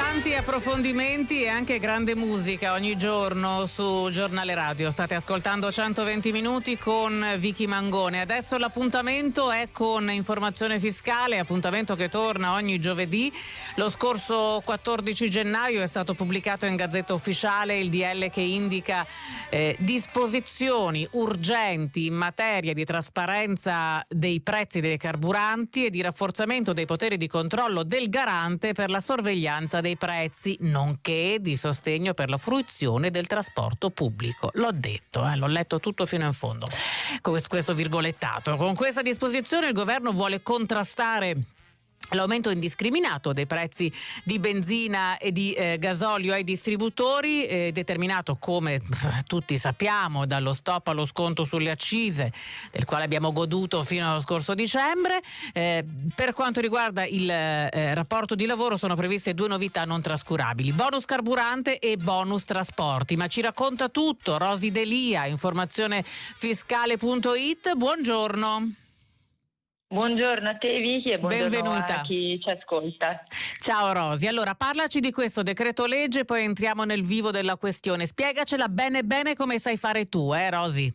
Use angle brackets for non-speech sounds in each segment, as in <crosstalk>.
Tanti approfondimenti e anche grande musica ogni giorno su Giornale Radio. State ascoltando 120 minuti con Vicky Mangone. Adesso l'appuntamento è con informazione fiscale, appuntamento che torna ogni giovedì. Lo scorso 14 gennaio è stato pubblicato in Gazzetta Ufficiale il DL che indica eh, disposizioni urgenti in materia di trasparenza dei prezzi dei carburanti e di rafforzamento dei poteri di controllo del garante per la sorveglianza dei prezzi, nonché di sostegno per la fruizione del trasporto pubblico. L'ho detto, eh, l'ho letto tutto fino in fondo, con questo virgolettato. Con questa disposizione il governo vuole contrastare L'aumento indiscriminato dei prezzi di benzina e di eh, gasolio ai distributori, eh, determinato come <laughs> tutti sappiamo dallo stop allo sconto sulle accise, del quale abbiamo goduto fino allo scorso dicembre. Eh, per quanto riguarda il eh, rapporto di lavoro sono previste due novità non trascurabili, bonus carburante e bonus trasporti. Ma ci racconta tutto Rosi Delia, informazionefiscale.it. Buongiorno. Buongiorno a te Vicky e buongiorno Benvenuta. a chi ci ascolta. Ciao Rosi, allora parlaci di questo decreto legge poi entriamo nel vivo della questione. Spiegacela bene bene come sai fare tu, eh Rosi?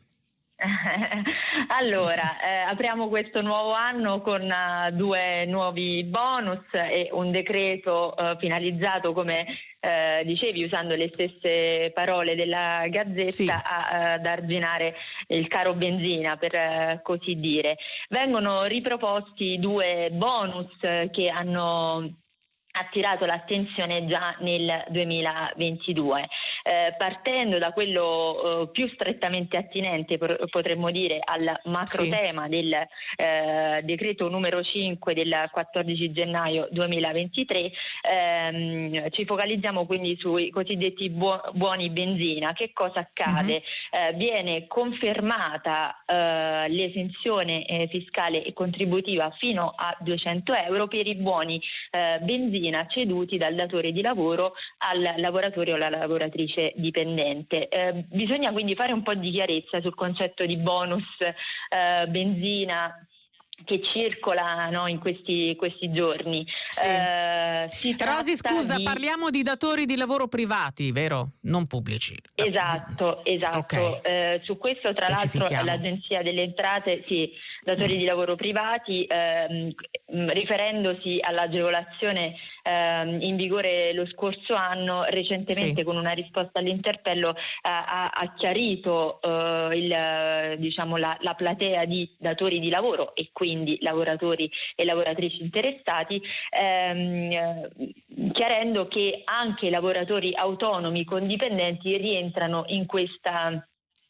<laughs> allora, eh, apriamo questo nuovo anno con uh, due nuovi bonus e un decreto uh, finalizzato come eh, dicevi usando le stesse parole della Gazzetta sì. a, ad arginare il caro benzina per eh, così dire. Vengono riproposti due bonus che hanno attirato l'attenzione già nel 2022. Eh, partendo da quello eh, più strettamente attinente, potremmo dire, al macro sì. tema del eh, decreto numero 5 del 14 gennaio 2023, ehm, ci focalizziamo quindi sui cosiddetti buo- buoni benzina. Che cosa accade? Mm-hmm. viene confermata eh, l'esenzione eh, fiscale e contributiva fino a 200 euro per i buoni benzina ceduti dal datore di lavoro al lavoratore o alla lavoratrice dipendente. Eh, bisogna quindi fare un po' di chiarezza sul concetto di bonus eh, benzina che circola no, in questi, questi giorni. Sì. Eh, Rosi, scusa, di... parliamo di datori di lavoro privati, vero? Non pubblici. Esatto, esatto. Okay. Eh, su questo, tra l'altro, l'Agenzia delle Entrate, sì, datori mm. di lavoro privati, ehm, riferendosi all'agevolazione ehm, in vigore lo scorso anno, recentemente sì. con una risposta all'interpello eh, ha, ha, chiarito eh, il, diciamo, la, la, platea di datori di lavoro e quindi lavoratori e lavoratrici interessati, ehm, chiarendo che anche i lavoratori autonomi con dipendenti rientrano in questa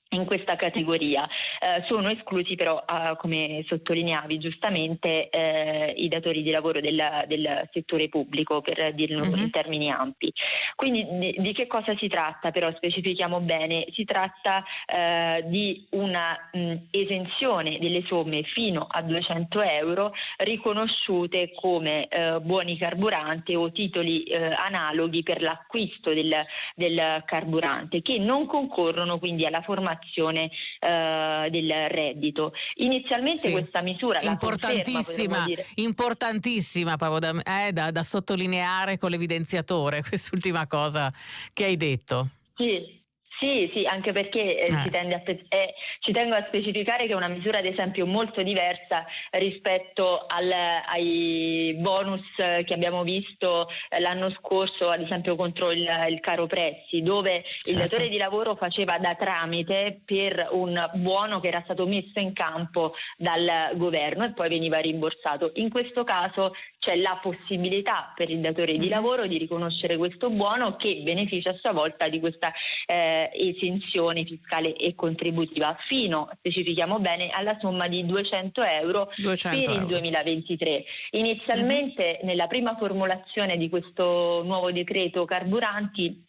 in questa categoria. Eh, sono esclusi però, eh, come sottolineavi giustamente, eh, i datori di lavoro del, del, settore pubblico, per dirlo mm-hmm. in termini ampi. Quindi di, di, che cosa si tratta però? Specifichiamo bene, si tratta eh, di una mh, esenzione delle somme fino a 200 euro riconosciute come eh, buoni carburanti o titoli eh, analoghi per l'acquisto del, del carburante che non concorrono quindi alla formazione dichiarazione eh, del reddito. Inizialmente sì. questa misura importantissima, conferma, importantissima da, eh, da, da sottolineare con l'evidenziatore, <laughs> quest'ultima cosa che hai detto. Sì, sì, sì, anche perché eh, ci, a, eh, ci, tengo a specificare che è una misura ad esempio molto diversa rispetto al, ai bonus che abbiamo visto eh, l'anno scorso, ad esempio contro il, il caro prezzi, dove certo. il datore di lavoro faceva da tramite per un buono che era stato messo in campo dal governo e poi veniva rimborsato. In questo caso c'è la possibilità per il datore di mm-hmm. lavoro di riconoscere questo buono che beneficia a sua volta di questa eh, esenzione fiscale e contributiva fino, specifichiamo bene, alla somma di 200 euro 200 per euro. il 2023. Inizialmente mm-hmm. nella prima formulazione di questo nuovo decreto carburanti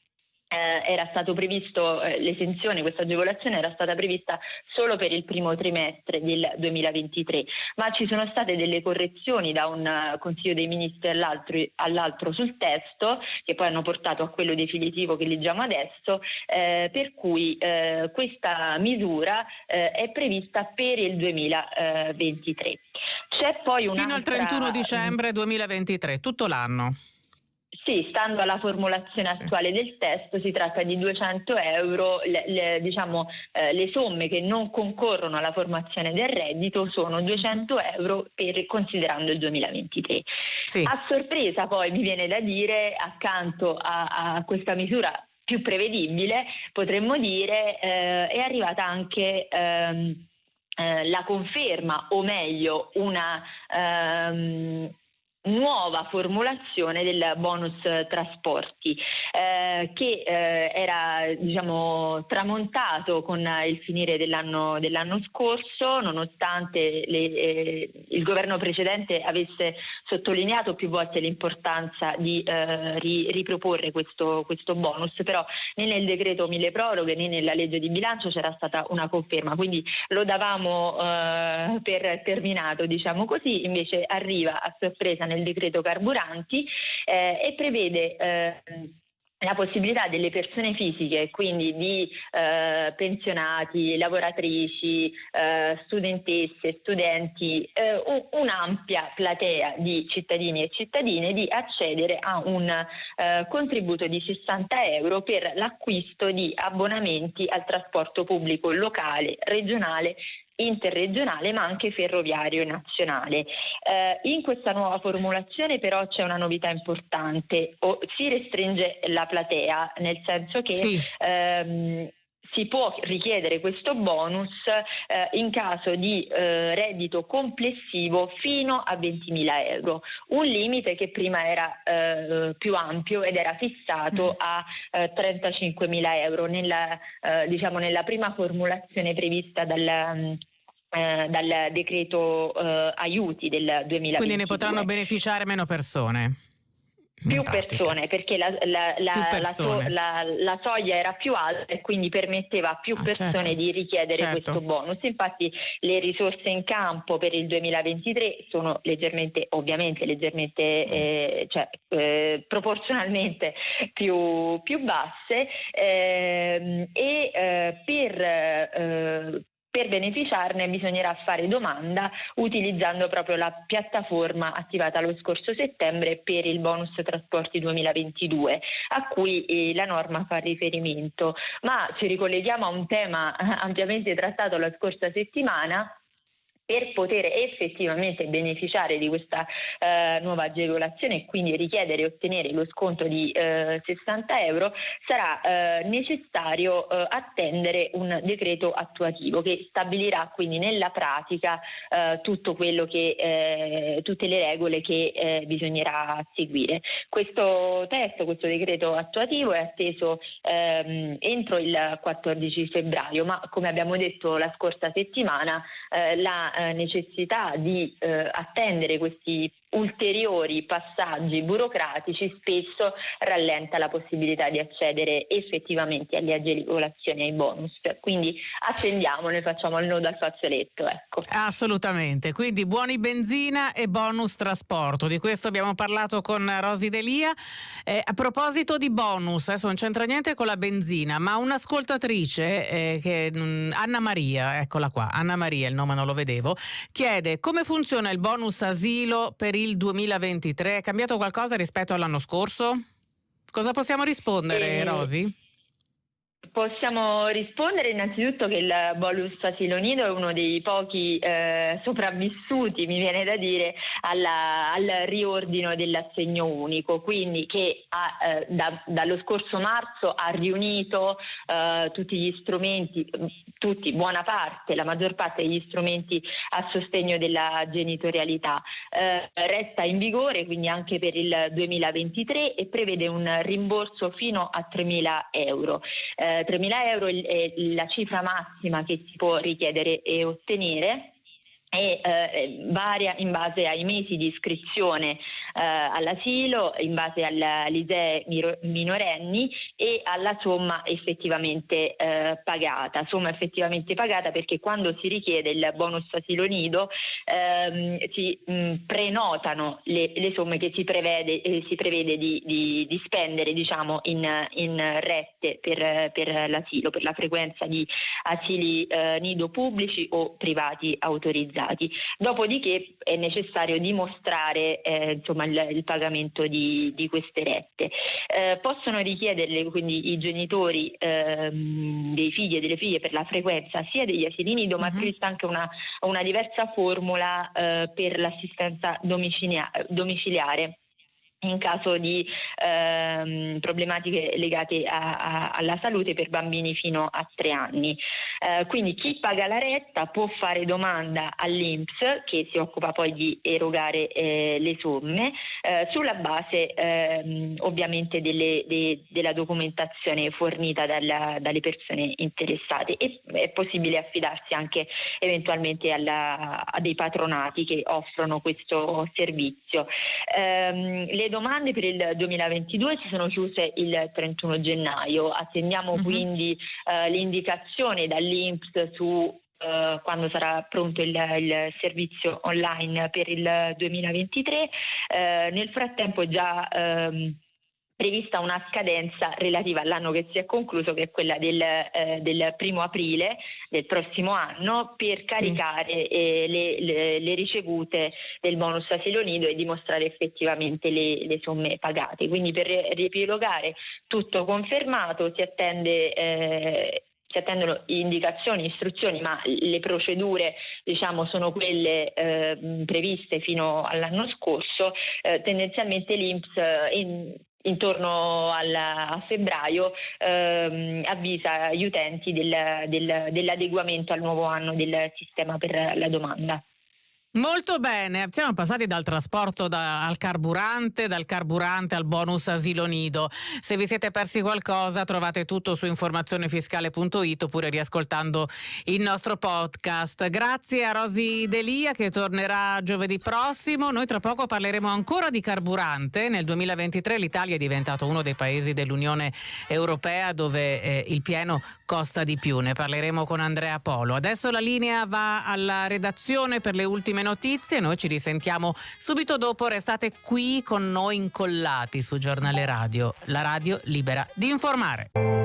eh, era stato previsto eh, l'esenzione, questa agevolazione era stata prevista solo per il primo trimestre del 2023, ma ci sono state delle correzioni da un uh, Consiglio dei Ministri all'altro, all'altro, sul testo che poi hanno portato a quello definitivo che leggiamo adesso, eh, per cui eh, questa misura eh, è prevista per il 2023. C'è poi Fino al 31 dicembre 2023, tutto l'anno. Sì, stando alla formulazione sì. attuale del testo si tratta di 200 euro, le, le, diciamo, eh, le, somme che non concorrono alla formazione del reddito sono 200 euro per, considerando il 2023. Sì. A sorpresa poi mi viene da dire, accanto a, a questa misura più prevedibile, potremmo dire, eh, è arrivata anche... Ehm, eh, la conferma o meglio una ehm, nuova formulazione del bonus trasporti eh, che eh, era diciamo, tramontato con il finire dell'anno, dell'anno scorso nonostante le, eh, il governo precedente avesse sottolineato più volte l'importanza di eh, ri, riproporre questo, questo, bonus. Però né nel decreto mille proroghe né nella legge di bilancio c'era stata una conferma. Quindi lo davamo eh, per terminato diciamo così. Invece arriva a sorpresa nel nel decreto carburanti eh, e prevede eh, la possibilità delle persone fisiche, quindi di eh, pensionati, lavoratrici, eh, studentesse, studenti, eh, un'ampia platea di cittadini e cittadine di accedere a un eh, contributo di 60 euro per l'acquisto di abbonamenti al trasporto pubblico locale, regionale interregionale ma anche ferroviario nazionale. Eh, in questa nuova formulazione però c'è una novità importante, o si restringe la platea nel senso che sì. ehm, si può richiedere questo bonus eh, in caso di eh, reddito complessivo fino a 20.000 euro, un limite che prima era eh, più ampio ed era fissato mm. a 35.000 eh, euro nella, eh, diciamo nella prima formulazione prevista dal mm, eh, dal decreto aiuti del 2020. Quindi ne potranno beneficiare meno persone più persone perché la, la, la, persone. la, soglia era più alta e quindi permetteva a più ah, persone certo. di richiedere certo. questo bonus. Infatti le risorse in campo per il 2023 sono leggermente, ovviamente leggermente, mm. eh, cioè, eh, proporzionalmente più, più basse eh, e per eh, per beneficiarne bisognerà fare domanda utilizzando proprio la piattaforma attivata lo scorso settembre per il bonus trasporti 2022 a cui eh, la norma fa riferimento. Ma ci ricolleghiamo a un tema ampiamente trattato la scorsa settimana per poter effettivamente beneficiare di questa eh, nuova agevolazione e quindi richiedere e ottenere lo sconto di eh, 60 euro sarà eh, necessario eh, attendere un decreto attuativo che stabilirà quindi nella pratica eh, tutto quello che, eh, tutte le regole che bisognerà seguire. Questo testo, questo decreto attuativo è atteso ehm, entro il 14 febbraio, ma come abbiamo detto la scorsa settimana la necessità di eh, attendere questi ulteriori passaggi burocratici spesso rallenta la possibilità di accedere effettivamente alle agevolazioni e ai bonus. Quindi attendiamo, ne facciamo il nodo al fazzoletto. Ecco. Assolutamente, quindi buoni benzina e bonus trasporto. Di questo abbiamo parlato con Rosi Delia. Eh, a proposito di bonus, adesso non c'entra niente con la benzina, ma un'ascoltatrice, eh, che, mm, Anna Maria, eccola qua, Anna Maria, il nome non lo vedevo, chiede come funziona il bonus asilo per il 2023? È cambiato qualcosa rispetto all'anno scorso? Cosa possiamo rispondere, eh, Rosi? Possiamo rispondere innanzitutto che il bolus asilo nido è uno dei pochi eh, sopravvissuti, mi viene da dire, alla, al riordino dell'assegno unico, quindi che ha, eh, da, dallo scorso marzo ha riunito eh, tutti gli strumenti, tutti, buona parte, la maggior parte degli strumenti a sostegno della genitorialità. Eh, resta in vigore quindi anche per il 2023 e prevede un rimborso fino a 3.000 euro. Eh, 3.000 euro è la cifra massima che si può richiedere e ottenere e eh, varia in base ai mesi di iscrizione all'asilo, in base all'ISEE minorenni e alla somma effettivamente eh, pagata. Somma effettivamente pagata perché quando si richiede il bonus asilo nido ehm, si mh, prenotano le, le, somme che si prevede, eh, si prevede di, di, di, spendere diciamo, in, in rette per, per, l'asilo, per la frequenza di asili eh, nido pubblici o privati autorizzati. Dopodiché è necessario dimostrare eh, insomma, il, il pagamento di, di, queste rette. Eh, possono richiederle quindi i genitori ehm, dei figli e delle figlie per la frequenza sia degli asili nido, uh-huh. ma mhm. prevista anche una, una diversa formula eh, per l'assistenza domiciliare in caso di ehm, problematiche legate a, a, alla salute per bambini fino a tre anni. Eh, quindi chi paga la retta può fare domanda all'INPS che si occupa poi di erogare eh, le somme eh, sulla base ehm, ovviamente delle, de, della documentazione fornita dalla, dalle persone interessate e è possibile affidarsi anche eventualmente alla, a dei patronati che offrono questo servizio. Ehm, le domande per il 2022 si sono chiuse il 31 gennaio, attendiamo uh-huh. quindi eh, l'indicazione dall'Inps su Uh, quando sarà pronto il, il, servizio online per il 2023. Uh, eh, nel frattempo è già um, prevista una scadenza relativa all'anno che si è concluso, che è quella del, eh, del primo aprile del prossimo anno, per caricare sì. eh, le, le, le, ricevute del bonus asilo nido e dimostrare effettivamente le, le somme pagate. Quindi per riepilogare tutto confermato si attende eh, si attendono indicazioni, istruzioni, ma le procedure diciamo, sono quelle eh, previste fino all'anno scorso. Eh, tendenzialmente l'Inps eh, in, intorno al, a febbraio ehm, avvisa gli utenti del, del, dell'adeguamento al nuovo anno del sistema per la domanda. Molto bene, siamo passati dal trasporto da, al carburante, dal carburante al bonus asilo nido. Se vi siete persi qualcosa trovate tutto su informazionefiscale.it oppure riascoltando il nostro podcast. Grazie a Rosi Delia che tornerà giovedì prossimo. Noi tra poco parleremo ancora di carburante. Nel 2023 l'Italia è diventato uno dei paesi dell'Unione Europea dove eh, il pieno costa di più. Ne parleremo con Andrea Polo. Adesso la linea va alla redazione per le ultime notizie. Noi ci risentiamo subito dopo. Restate qui con noi incollati su Giornale Radio, la radio libera di informare.